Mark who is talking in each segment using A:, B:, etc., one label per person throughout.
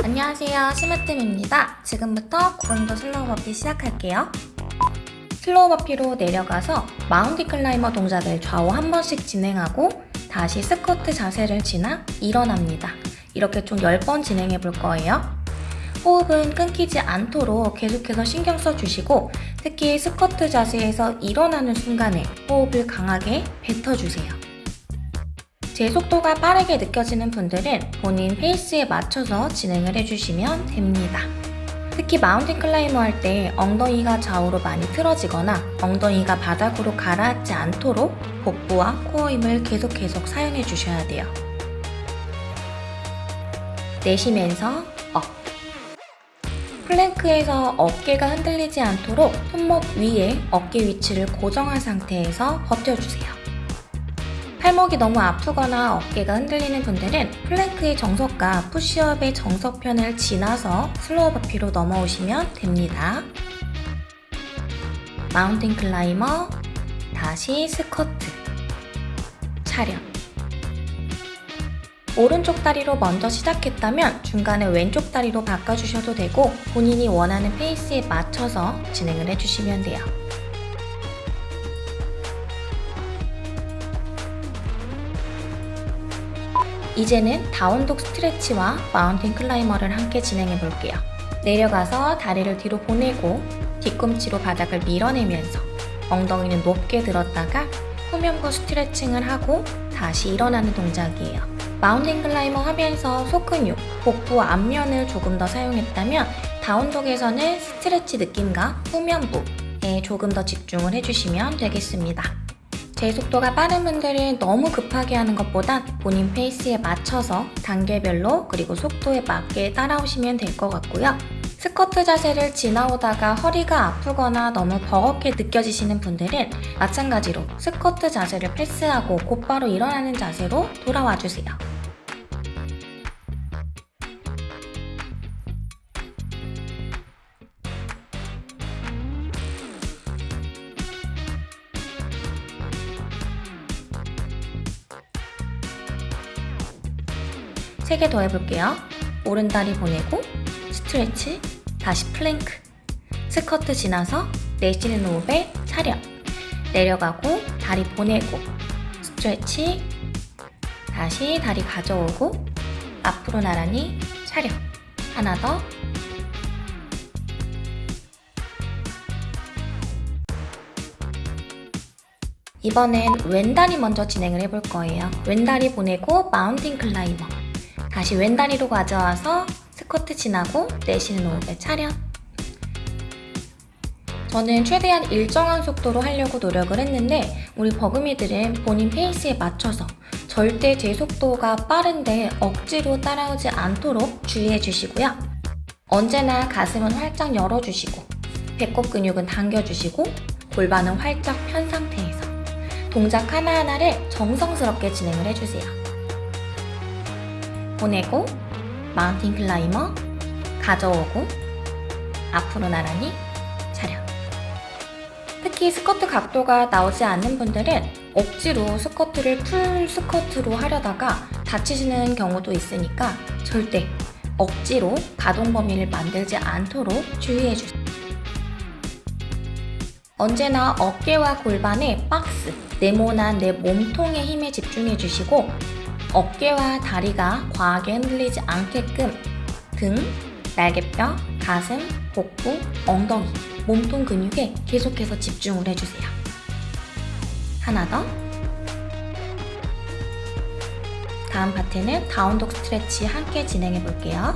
A: 안녕하세요. 심으뜸입니다. 지금부터 고강도 slow burpee 시작할게요. slow burpee로 내려가서 mountain climber 동작을 좌우 한 번씩 진행하고 다시 스쿼트 자세를 지나 일어납니다. 이렇게 총 10번 진행해 볼 거예요. 호흡은 끊기지 않도록 계속해서 신경 써주시고 특히 스쿼트 자세에서 일어나는 순간에 호흡을 강하게 뱉어주세요 제 속도가 빠르게 느껴지는 분들은 본인 페이스에 맞춰서 진행을 해주시면 됩니다. 특히 mountain climber 할 때 엉덩이가 좌우로 많이 틀어지거나 엉덩이가 바닥으로 가라앉지 않도록 복부와 코어 힘을 계속 계속 사용해 주셔야 돼요. 내쉬면서 up 플랭크에서 어깨가 흔들리지 않도록 손목 위에 어깨 위치를 고정한 상태에서 버텨주세요. 팔목이 너무 아프거나 어깨가 흔들리는 분들은 플랭크의 정석과 푸시업의 정석편을 지나서 slow burpee로 넘어오시면 됩니다. mountain climber, 다시 스쿼트, 차렷 오른쪽 다리로 먼저 시작했다면 중간에 왼쪽 다리로 바꿔주셔도 되고 본인이 원하는 페이스에 맞춰서 진행을 해주시면 돼요. 이제는 down dog 스트레치와 mountain climber를 함께 진행해 볼게요. 내려가서 다리를 뒤로 보내고 뒤꿈치로 바닥을 밀어내면서 엉덩이는 높게 들었다가 후면부 스트레칭을 하고 다시 일어나는 동작이에요. mountain climber 하면서 속근육, 복부 앞면을 조금 더 사용했다면 down dog에서는 스트레치 느낌과 후면부에 조금 더 집중을 해주시면 되겠습니다. 제 속도가 빠른 분들은 너무 급하게 하는 것보다 본인 페이스에 맞춰서 단계별로 그리고 속도에 맞게 따라오시면 될 것 같고요. 스쿼트 자세를 지나오다가 허리가 아프거나 너무 버겁게 느껴지시는 분들은 마찬가지로 스쿼트 자세를 패스하고 곧바로 일어나는 자세로 돌아와 주세요. 세 개 더 해볼게요. 오른다리 보내고 스트레치, 다시 플랭크, 스쿼트 지나서 내쉬는 호흡에 차렷, 내려가고 다리 보내고 스트레치, 다시 다리 가져오고 앞으로 나란히 차렷, 하나 더. 이번엔 왼다리 먼저 진행을 해볼 거예요. 왼다리 보내고 mountain climber 다시 왼다리로 가져와서 스쿼트 지나고 내쉬는 호흡에 차렷 저는 최대한 일정한 속도로 하려고 노력을 했는데 우리 버금이들은 본인 페이스에 맞춰서 절대 제 속도가 빠른데 억지로 따라오지 않도록 주의해 주시고요. 언제나 가슴은 활짝 열어주시고 배꼽 근육은 당겨주시고 골반은 활짝 편 상태에서 동작 하나하나를 정성스럽게 진행을 해주세요. 보내고 mountain climber 가져오고 앞으로 나란히 차렷 특히 스쿼트 각도가 나오지 않는 분들은 억지로 스쿼트를 full 스쿼트로 하려다가 다치시는 경우도 있으니까 절대 억지로 가동 범위를 만들지 않도록 주의해주세요. 언제나 어깨와 골반에 박스, 네모난 내 몸통의 힘에 집중해주시고 어깨와 다리가 과하게 흔들리지 않게끔 등, 날개뼈, 가슴, 복부, 엉덩이, 몸통 근육에 계속해서 집중을 해주세요. 하나 더. 다음 파트는 다운독 스트레치 함께 진행해 볼게요.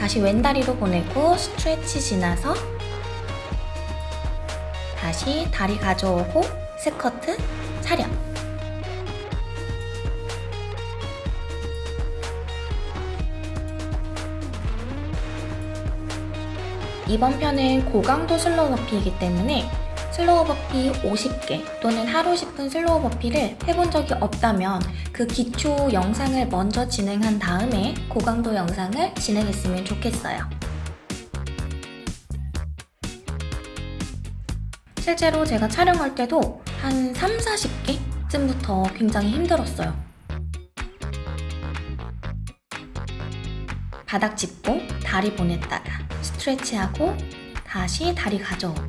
A: 다시 왼다리로 보내고 스트레치 지나서 다시 다리 가져오고 스쿼트 차렷 이번 편은 고강도 slow burpee이기 때문에 slow burpee 50개 또는 하루 10분 slow burpee를 해본 적이 없다면 그 기초 영상을 먼저 진행한 다음에 고강도 영상을 진행했으면 좋겠어요. 실제로 제가 촬영할 때도 한 3, 40개쯤부터 굉장히 힘들었어요. 바닥 짚고 다리 보냈다가 스트레치하고 다시 다리 가져오고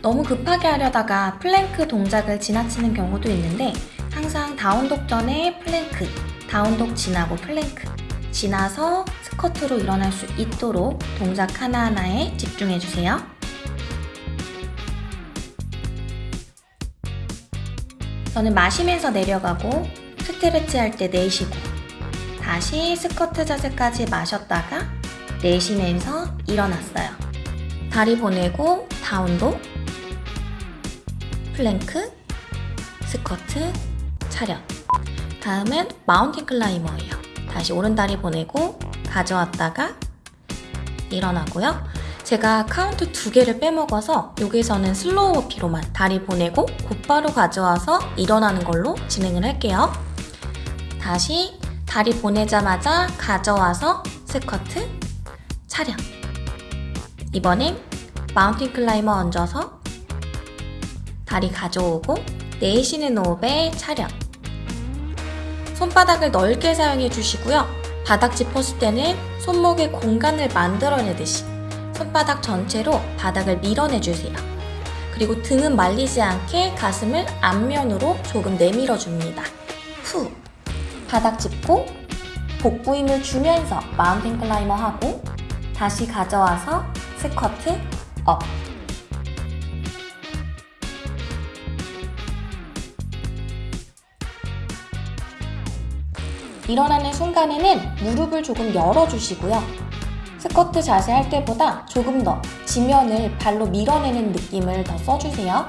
A: 너무 급하게 하려다가 플랭크 동작을 지나치는 경우도 있는데 항상 down dog 전에 플랭크, down dog 지나고 플랭크, 지나서 스쿼트로 일어날 수 있도록 동작 하나하나에 집중해주세요. 저는 마시면서 내려가고 stretch 할 때 내쉬고 다시 스쿼트 자세까지 마셨다가 내쉬면서 일어났어요. 다리 보내고 down dog, plank, 스쿼트, 차렷. 다음은 mountain climber예요. 다시 오른다리 보내고 가져왔다가 일어나고요. 제가 카운트 두 개를 빼먹어서 여기서는 slow burpee로만 다리 보내고 곧바로 가져와서 일어나는 걸로 진행을 할게요. 다시 다리 보내자마자 가져와서 스쿼트, 차렷. 이번엔 mountain climber 얹어서 다리 가져오고 내쉬는 호흡에 차렷. 손바닥을 넓게 사용해 주시고요. 바닥 짚었을 때는 손목에 공간을 만들어내듯이 손바닥 전체로 바닥을 밀어내 주세요. 그리고 등은 말리지 않게 가슴을 앞면으로 조금 내밀어 줍니다. 후. 바닥 짚고 복부 힘을 주면서 mountain climber 하고 다시 가져와서 스쿼트 up. 일어나는 순간에는 무릎을 조금 열어주시고요. 스쿼트 자세 할 때보다 조금 더 지면을 발로 밀어내는 느낌을 더 써주세요.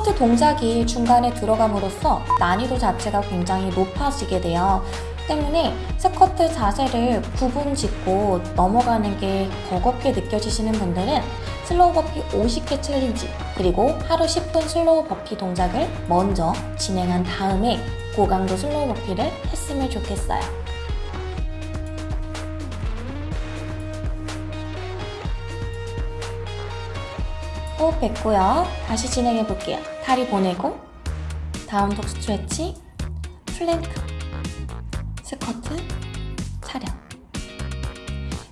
A: 스쿼트 동작이 중간에 들어감으로써 난이도 자체가 굉장히 높아지게 돼요. 때문에 스쿼트 자세를 구분 짓고 넘어가는 게 버겁게 느껴지시는 분들은 slow burpee 50개 challenge 그리고 하루 10분 slow burpee 동작을 먼저 진행한 다음에 고강도 slow burpee를 했으면 좋겠어요. 호흡했고요. 다시 진행해 볼게요. 다리 보내고 down dog stretch, plank, 스쿼트, 차렷.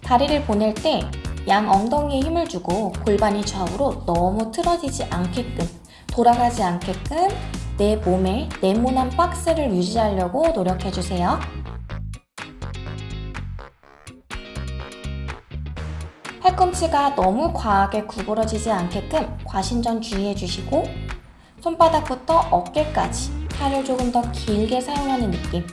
A: 다리를 보낼 때 양 엉덩이에 힘을 주고 골반이 좌우로 너무 틀어지지 않게끔 돌아가지 않게끔 내 몸에 네모난 박스를 유지하려고 노력해주세요. 팔꿈치가 너무 과하게 구부러지지 않게끔 과신전 주의해주시고 손바닥부터 어깨까지 팔을 조금 더 길게 사용하는 느낌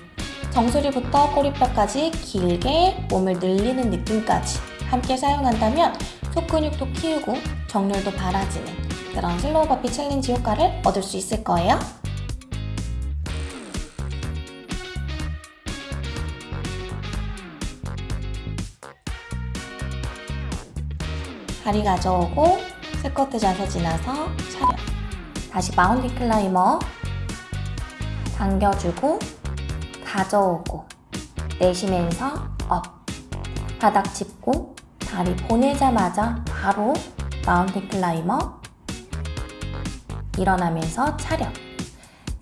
A: 정수리부터 꼬리뼈까지 길게 몸을 늘리는 느낌까지 함께 사용한다면 속 근육도 키우고 정렬도 발라지는 그런 slow burpee challenge 효과를 얻을 수 있을 거예요. 다리 가져오고 스쿼트 자세 지나서 차렷 다시 mountain climber 당겨주고 가져오고 내쉬면서 up. 바닥 짚고 다리 보내자마자 바로 mountain climber 일어나면서 차렷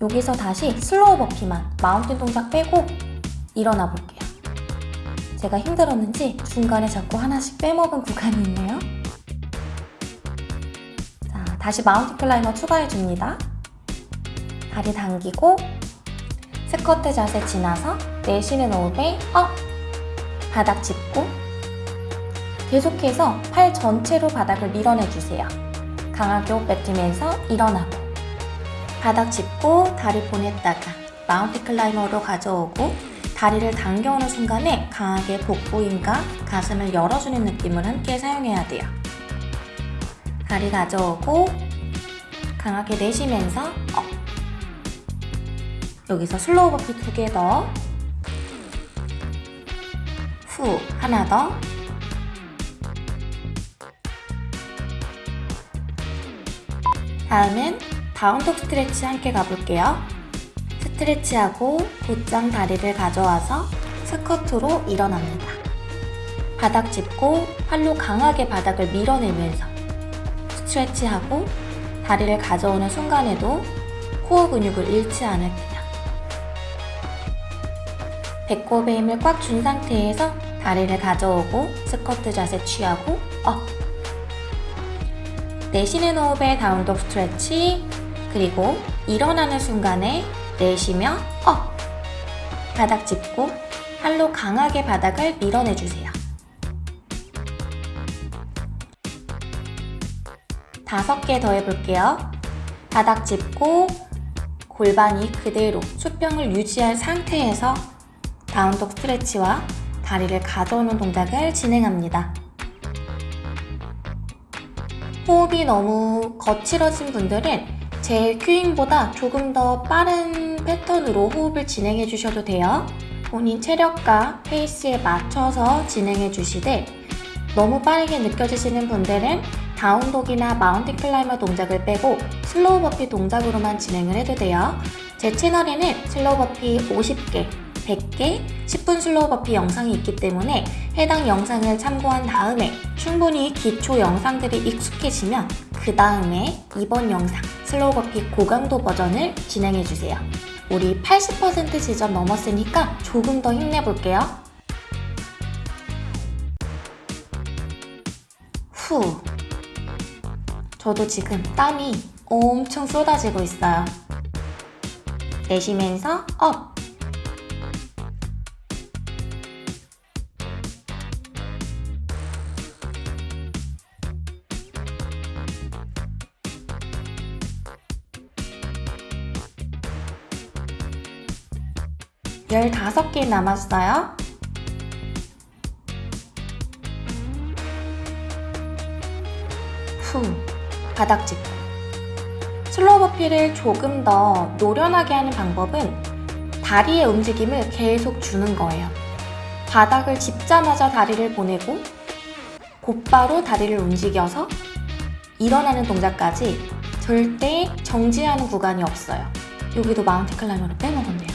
A: 여기서 다시 slow burpee만 mountain 동작 빼고 일어나 볼게요. 제가 힘들었는지 중간에 자꾸 하나씩 빼먹은 구간이 있네요. 자 다시 mountain climber 추가해 줍니다 다리 당기고 스쿼트 자세 지나서 내쉬는 호흡에 up 바닥 짚고 계속해서 팔 전체로 바닥을 밀어내주세요. 강하게 호흡 뱉으면서 일어나고 바닥 짚고 다리 보냈다가 mountain climber로 가져오고 다리를 당겨오는 순간에 강하게 복부 힘과 가슴을 열어주는 느낌을 함께 사용해야 돼요. 다리 가져오고 강하게 내쉬면서 up 여기서 slow burpee 두 개 더. 후, 하나 더. 다음은 다운독 스트레치 함께 가볼게요. 스트레치하고 곧장 다리를 가져와서 스쿼트로 일어납니다. 바닥 짚고 팔로 강하게 바닥을 밀어내면서 스트레치하고 다리를 가져오는 순간에도 코어 근육을 잃지 않을 때다. 배꼽에 힘을 꽉 준 상태에서 다리를 가져오고 스쿼트 자세 취하고 Up. 내쉬는 호흡에 down dog stretch 그리고 일어나는 순간에 내쉬며 up. 바닥 짚고 팔로 강하게 바닥을 밀어내주세요. 다섯 개 더 해볼게요. 바닥 짚고 골반이 그대로 수평을 유지한 상태에서 down dog stretch와 다리를 가져오는 동작을 진행합니다. 호흡이 너무 거칠어진 분들은 제 cueing보다 조금 더 빠른 패턴으로 호흡을 진행해 주셔도 돼요. 본인 체력과 페이스에 맞춰서 진행해 주시되 너무 빠르게 느껴지시는 분들은 down dog이나 mountain climber 동작을 빼고 slow burpee 동작으로만 진행을 해도 돼요. 제 채널에는 slow burpee 50개, 100개, 10분 slow burpee 영상이 있기 때문에 해당 영상을 참고한 다음에 충분히 기초 영상들이 익숙해지면 그 다음에 이번 영상 slow burpee 고강도 버전을 진행해 주세요. 우리 80% 지점 넘었으니까 조금 더 힘내볼게요. 후. 저도 지금 땀이 엄청 쏟아지고 있어요. 내쉬면서 업. 열다섯 개 남았어요. 바닥 짚고. slow burpee를 조금 더 노련하게 하는 방법은 다리의 움직임을 계속 주는 거예요. 바닥을 짚자마자 다리를 보내고 곧바로 다리를 움직여서 일어나는 동작까지 절대 정지하는 구간이 없어요. 여기도 mountain climber를 빼먹었네요.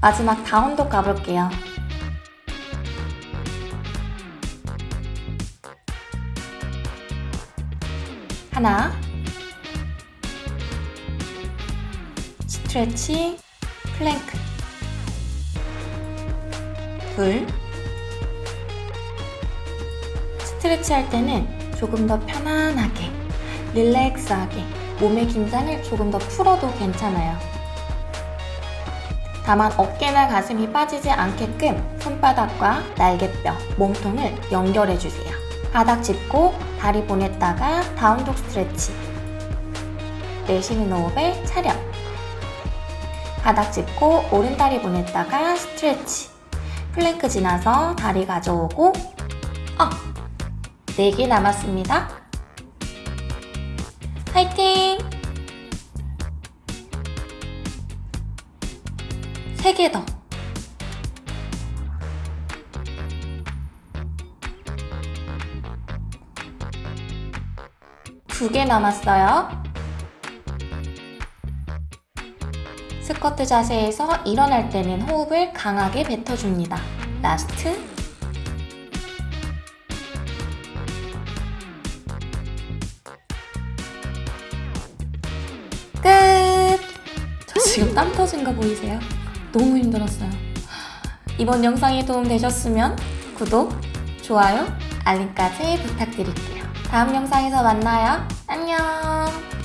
A: 마지막 다운독 가볼게요. 하나 스트레치 플랭크 둘 스트레치 할 때는 조금 더 편안하게 릴렉스하게 몸의 긴장을 조금 더 풀어도 괜찮아요. 다만 어깨나 가슴이 빠지지 않게끔 손바닥과 날개뼈, 몸통을 연결해주세요. 바닥 짚고 다리 보냈다가 down dog stretch 내쉬는 호흡에 차렷 바닥 짚고 오른다리 보냈다가 stretch plank 지나서 다리 가져오고 up! 4개 남았습니다. 화이팅! 3개 더. 두 개 남았어요. 스쿼트 자세에서 일어날 때는 호흡을 강하게 뱉어줍니다. Last. 끝! 저 지금 땀 터진 거 보이세요? 너무 힘들었어요. 이번 영상이 도움되셨으면 구독, 좋아요, 알림까지 부탁드릴게요. 다음 영상에서 만나요. 안녕.